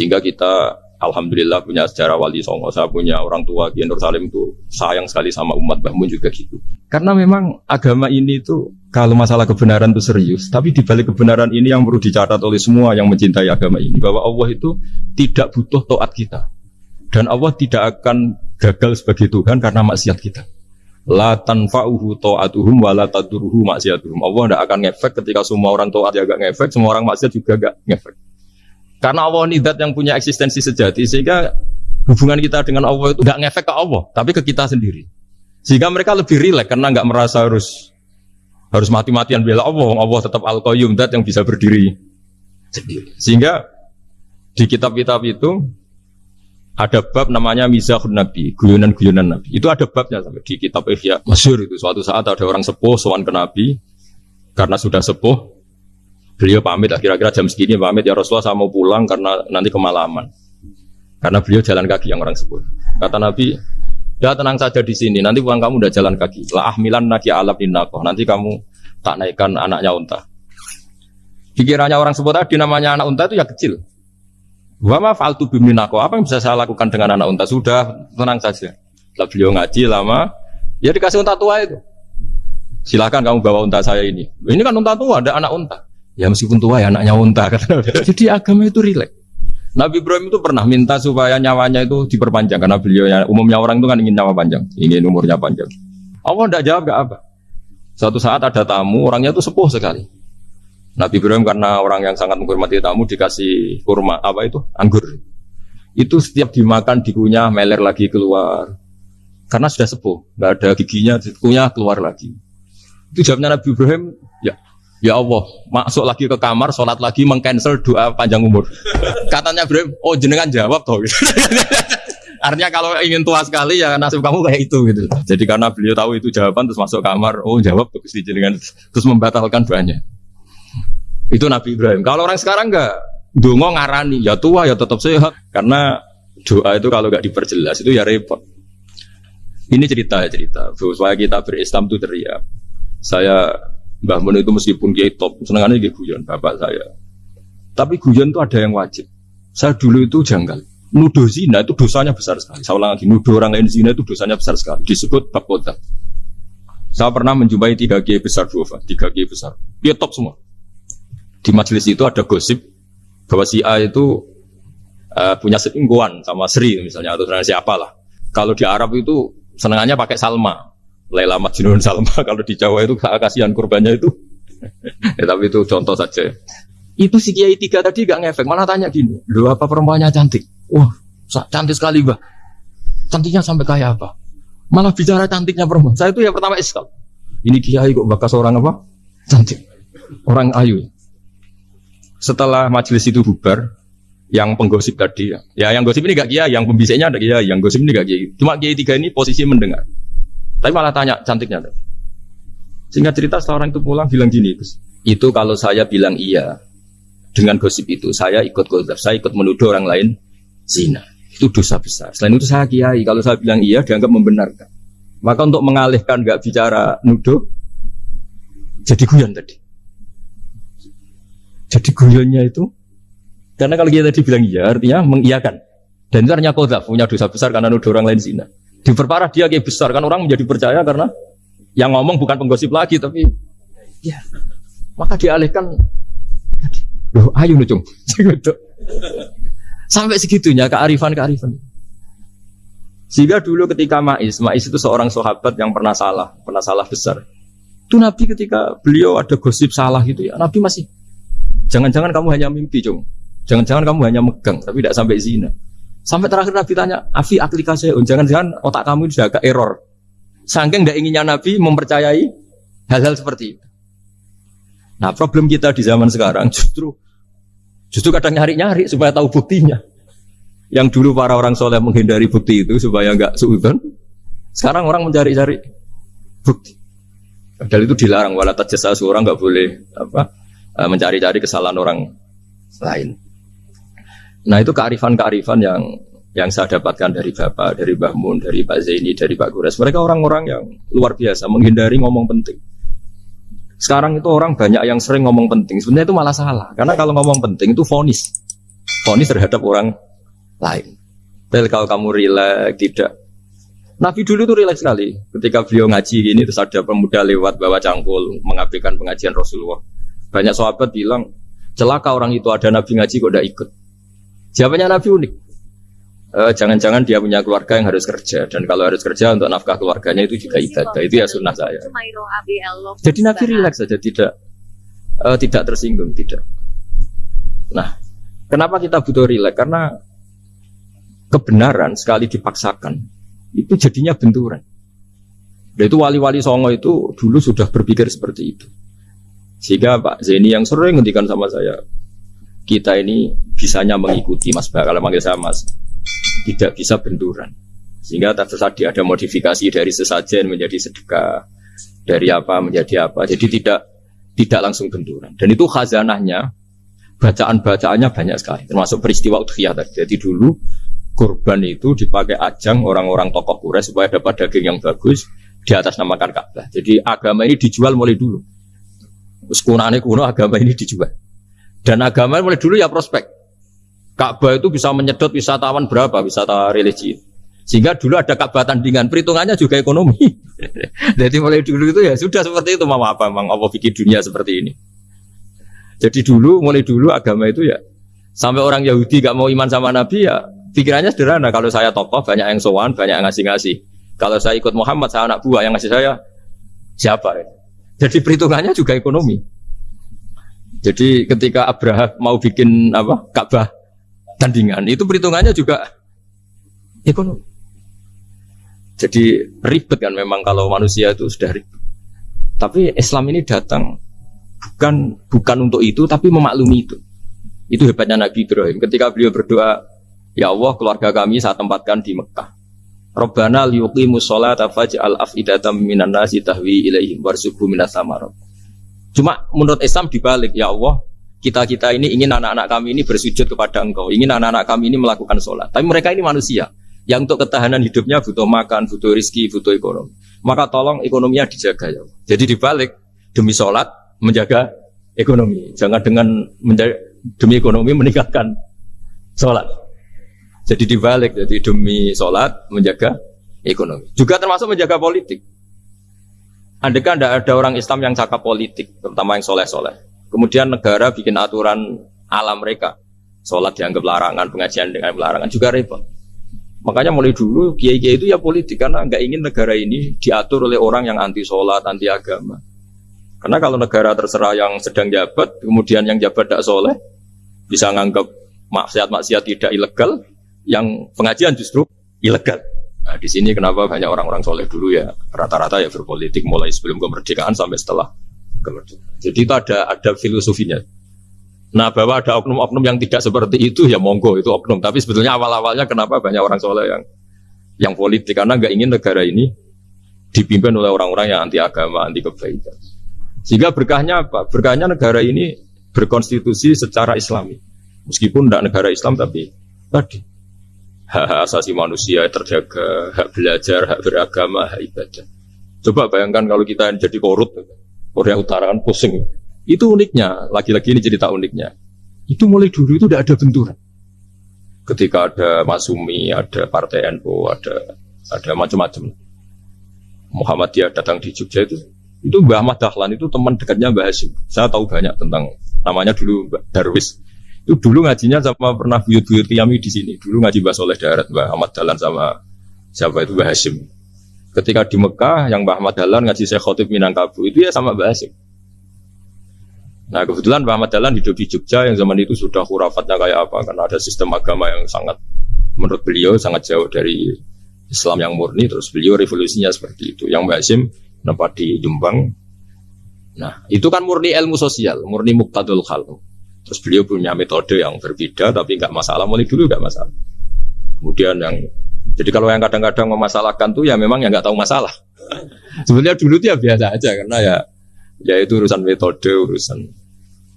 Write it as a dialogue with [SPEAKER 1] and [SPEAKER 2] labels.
[SPEAKER 1] Sehingga kita Alhamdulillah punya sejarah wali songo, saya punya orang tua Kiai Nur Salim itu sayang sekali sama umat Mbah Mun juga gitu. Karena memang agama ini itu kalau masalah kebenaran itu serius, tapi di balik kebenaran ini yang perlu dicatat oleh semua yang mencintai agama ini bahwa Allah itu tidak butuh toat kita. Dan Allah tidak akan gagal sebagai Tuhan karena maksiat kita. La tanfa'uhu ta'atuhum wa la tadurruhu maksiatuhum. Allah tidak akan ngefek ketika semua orang taat ya gak ngefek, semua orang maksiat juga gak ngefek. Karena Allah ini dat yang punya eksistensi sejati sehingga hubungan kita dengan Allah itu nggak ngefek ke Allah, tapi ke kita sendiri. Sehingga mereka lebih rileks karena nggak merasa harus harus mati-matian bela Allah. Allah tetap al qayyum dat yang bisa berdiri sendiri. Sehingga di kitab-kitab itu ada bab namanya Mizahun Nabi, guyonan-guyonan Nabi. Itu ada babnya sampai di kitab Ihya Masyur itu. Suatu saat ada orang sepuh sowan ke Nabi karena sudah sepuh Beliau pamit, kira-kira jam segini pamit ya Rasulullah saya mau pulang karena nanti kemalaman. Karena beliau jalan kaki yang orang sebut. Kata Nabi, ya tenang saja di sini. Nanti pulang kamu udah jalan kaki. La ahmilan naki alab dinako. Nanti kamu tak naikkan anaknya unta. Pikirannya orang sebut tadi namanya anak unta itu ya kecil. Wama faltu biminako. Apa yang bisa saya lakukan dengan anak unta? Sudah tenang saja. Lah beliau ngaji lama, ya dikasih unta tua itu. Silakan kamu bawa unta saya ini. Ini kan unta tua, ada anak unta. Ya meskipun tua ya anaknya unta. Jadi agama itu rileks. Nabi Ibrahim itu pernah minta supaya nyawanya itu diperpanjang karena beliau umumnya orang itu kan ingin nyawa panjang, ingin umurnya panjang. Allah tidak jawab gak apa. Suatu saat ada tamu, orangnya itu sepuh sekali. Nabi Ibrahim karena orang yang sangat menghormati tamu dikasih kurma apa itu anggur. Itu setiap dimakan dikunyah meler lagi keluar. Karena sudah sepuh, nggak ada giginya, dikunyah keluar lagi. Itu jawabnya Nabi Ibrahim, ya Ya Allah, masuk lagi ke kamar, sholat lagi, mengcancel doa panjang umur. Katanya Ibrahim, oh jenengan jawab toh. Artinya kalau ingin tua sekali ya nasib kamu kayak itu gitu. Jadi karena beliau tahu itu jawaban terus masuk kamar, oh jawab terus jenengan terus membatalkan doanya. Itu Nabi Ibrahim. Kalau orang sekarang enggak, dongo ngarani, ya tua ya tetap sehat. Karena doa itu kalau enggak diperjelas itu ya repot. Ini cerita ya cerita. Supaya kita berislam itu teriak. Saya Mbah Mun itu meskipun kiai top, senengannya dia guyon bapak saya. Tapi guyon itu ada yang wajib. Saya dulu itu janggal. Nuduh zina itu dosanya besar sekali. Saya ulang lagi, nuduh orang lain zina itu dosanya besar sekali. Disebut bab. Saya pernah menjumpai tiga kiai besar dua, tiga kiai besar. Dia top semua. Di majelis itu ada gosip bahwa si A itu uh, punya selingkuhan sama Sri misalnya atau siapa lah. Kalau di Arab itu senengannya pakai Salma. Laila Majnun Salma kalau di Jawa itu kasihan kurbannya itu. ya, tapi itu contoh saja. Itu si Kiai tiga tadi gak ngefek, malah tanya gini, lu apa perempuannya cantik? Wah, cantik sekali bah. Cantiknya sampai kayak apa? Malah bicara cantiknya perempuan. Saya itu ya pertama iskal. Ini Kiai kok bakas orang apa? Cantik. Orang ayu. Setelah majelis itu bubar, yang penggosip tadi ya, ya yang gosip ini gak kiai, yang pembisiknya ada kiai, yang gosip ini gak kiai. Cuma kiai tiga ini posisi mendengar. Tapi malah tanya cantiknya. Sehingga cerita seorang itu pulang bilang gini, itu kalau saya bilang iya dengan gosip itu, saya ikut gosip, saya ikut menuduh orang lain zina. Itu dosa besar. Selain itu saya kiai, kalau saya bilang iya dianggap membenarkan. Maka untuk mengalihkan nggak bicara nuduh, jadi guyon tadi. Jadi guyonnya itu, karena kalau kita tadi bilang iya, artinya mengiyakan. Dan itu artinya kodaf, punya dosa besar karena nuduh orang lain zina. Diperparah dia kayak besar. Kan orang menjadi percaya karena yang ngomong bukan penggosip lagi tapi ya maka dialihkan. Loh ayo nucung gitu. sampai segitunya kearifan kearifan sehingga dulu ketika Ma'is Ma'is itu seorang sahabat yang pernah salah pernah salah besar. Itu Nabi ketika beliau ada gosip salah gitu ya Nabi masih jangan-jangan kamu hanya mimpi cung. Jangan-jangan kamu hanya megang tapi tidak sampai zina Sampai terakhir Nabi tanya, Afi aplikasi, jangan-jangan otak kamu sudah agak error. Saking tidak inginnya Nabi mempercayai hal-hal seperti itu. Nah problem kita di zaman sekarang justru justru kadang nyari-nyari supaya tahu buktinya. Yang dulu para orang soleh menghindari bukti itu supaya nggak suudon. Sekarang orang mencari-cari bukti. Padahal itu dilarang. Walau jasa seorang nggak boleh apa eh, mencari-cari kesalahan orang lain. Nah itu kearifan-kearifan yang yang saya dapatkan dari Bapak, dari Mbah Mun, dari Pak Zaini, dari Pak Gures. Mereka orang-orang yang luar biasa, menghindari ngomong penting. Sekarang itu orang banyak yang sering ngomong penting. Sebenarnya itu malah salah. Karena kalau ngomong penting itu fonis. fonis terhadap orang lain. Tapi kalau kamu rileks tidak Nabi dulu itu rileks sekali ketika beliau ngaji gini terus ada pemuda lewat bawa cangkul mengabaikan pengajian Rasulullah. Banyak sahabat bilang celaka orang itu ada Nabi ngaji kok tidak ikut. Jawabannya Nabi unik. Eh, jangan-jangan dia punya keluarga yang harus kerja dan kalau harus kerja untuk nafkah keluarganya itu juga ibadah itu ya sunnah saya. Jadi Nabi rileks saja tidak uh, tidak tersinggung tidak. Nah, kenapa kita butuh rileks? Karena kebenaran sekali dipaksakan itu jadinya benturan. Dan itu wali-wali songo itu dulu sudah berpikir seperti itu. Sehingga Pak Zeni yang sering ngendikan sama saya, kita ini bisanya mengikuti Mas Bah, kalau manggil saya Mas, tidak bisa benturan. Sehingga tadi ada modifikasi dari sesajen menjadi sedekah, dari apa menjadi apa. Jadi tidak tidak langsung benturan. Dan itu khazanahnya, bacaan-bacaannya banyak sekali, termasuk peristiwa udhiyah tadi. Jadi dulu kurban itu dipakai ajang orang-orang tokoh Quraisy supaya dapat daging yang bagus di atas namakan Ka'bah. Jadi agama ini dijual mulai dulu. Terus kuno agama ini dijual. Dan agama mulai dulu ya prospek. Ka'bah itu bisa menyedot wisatawan berapa, wisata religi. Sehingga dulu ada Ka'bah tandingan, perhitungannya juga ekonomi. Jadi mulai dulu itu ya sudah seperti itu, mau apa, memang apa bikin dunia seperti ini. Jadi dulu, mulai dulu agama itu ya, sampai orang Yahudi gak mau iman sama Nabi ya, Pikirannya sederhana, kalau saya tokoh banyak yang sowan, banyak yang ngasih-ngasih. Kalau saya ikut Muhammad, saya anak buah yang ngasih saya siapa? Ya? Jadi perhitungannya juga ekonomi. Jadi ketika Abraham mau bikin apa Ka'bah tandingan, itu perhitungannya juga ekonomi. Jadi ribet kan memang kalau manusia itu sudah ribet. Tapi Islam ini datang bukan bukan untuk itu, tapi memaklumi itu. Itu hebatnya Nabi Ibrahim. Ketika beliau berdoa, Ya Allah, keluarga kami saya tempatkan di Mekah. Rabbana liyuqimu sholata faj'al af'idatam minan nasi tahwi ilaihim warzuqhum minas. Cuma menurut Islam dibalik, ya Allah, kita-kita ini ingin anak-anak kami ini bersujud kepada Engkau, ingin anak-anak kami ini melakukan sholat. Tapi mereka ini manusia yang untuk ketahanan hidupnya butuh makan, butuh rizki, butuh ekonomi. Maka tolong ekonominya dijaga ya. Jadi dibalik demi sholat menjaga ekonomi. Jangan dengan demi ekonomi meninggalkan sholat. Jadi dibalik, jadi demi sholat menjaga ekonomi. Juga termasuk menjaga politik. Andai kan tidak ada orang Islam yang cakap politik, terutama yang soleh-soleh. Kemudian negara bikin aturan alam mereka. Sholat dianggap larangan, pengajian dengan larangan juga repot. Makanya mulai dulu kiai-kiai itu ya politik karena nggak ingin negara ini diatur oleh orang yang anti sholat, anti agama. Karena kalau negara terserah yang sedang jabat, kemudian yang jabat tidak soleh, bisa nganggap maksiat-maksiat tidak ilegal, yang pengajian justru ilegal. Nah, di sini kenapa banyak orang-orang soleh dulu ya rata-rata ya berpolitik mulai sebelum kemerdekaan sampai setelah kemerdekaan. Jadi itu ada ada filosofinya. Nah bahwa ada oknum-oknum yang tidak seperti itu ya monggo itu oknum. Tapi sebetulnya awal-awalnya kenapa banyak orang soleh yang yang politik karena nggak ingin negara ini dipimpin oleh orang-orang yang anti agama, anti kebaikan. Sehingga berkahnya apa? Berkahnya negara ini berkonstitusi secara Islami. Meskipun tidak negara Islam tapi tadi hak-hak asasi manusia terjaga, hak belajar, hak beragama, hak ibadah. Coba bayangkan kalau kita jadi korut, Korea Utara kan pusing. Itu uniknya, lagi-lagi ini cerita uniknya. Itu mulai dulu itu tidak ada benturan. Ketika ada Masumi, ada Partai NU, ada ada macam-macam. Muhammadiyah datang di Jogja itu, itu Mbah Ahmad Dahlan itu teman dekatnya Mbah Hasim. Saya tahu banyak tentang namanya dulu Darwis itu dulu ngajinya sama pernah buyut-buyut Yami di sini. Dulu ngaji Mbah Soleh Darat, Mbah Ahmad Dalan sama siapa itu Mbah Hashim. Ketika di Mekah, yang Mbah Ahmad Dalan ngaji Syekh Khotib Minangkabu, itu ya sama Mbah Hashim. Nah kebetulan Mbah Ahmad Dalan hidup di Jogja yang zaman itu sudah hurafatnya kayak apa, karena ada sistem agama yang sangat, menurut beliau sangat jauh dari Islam yang murni, terus beliau revolusinya seperti itu. Yang Mbah Hashim nempat di Jombang. Nah itu kan murni ilmu sosial, murni muktadul khalq. Terus beliau punya metode yang berbeda tapi nggak masalah mulai dulu nggak masalah. Kemudian yang jadi kalau yang kadang-kadang memasalahkan tuh ya memang yang nggak tahu masalah. Sebenarnya dulu tuh ya biasa aja karena ya ya itu urusan metode, urusan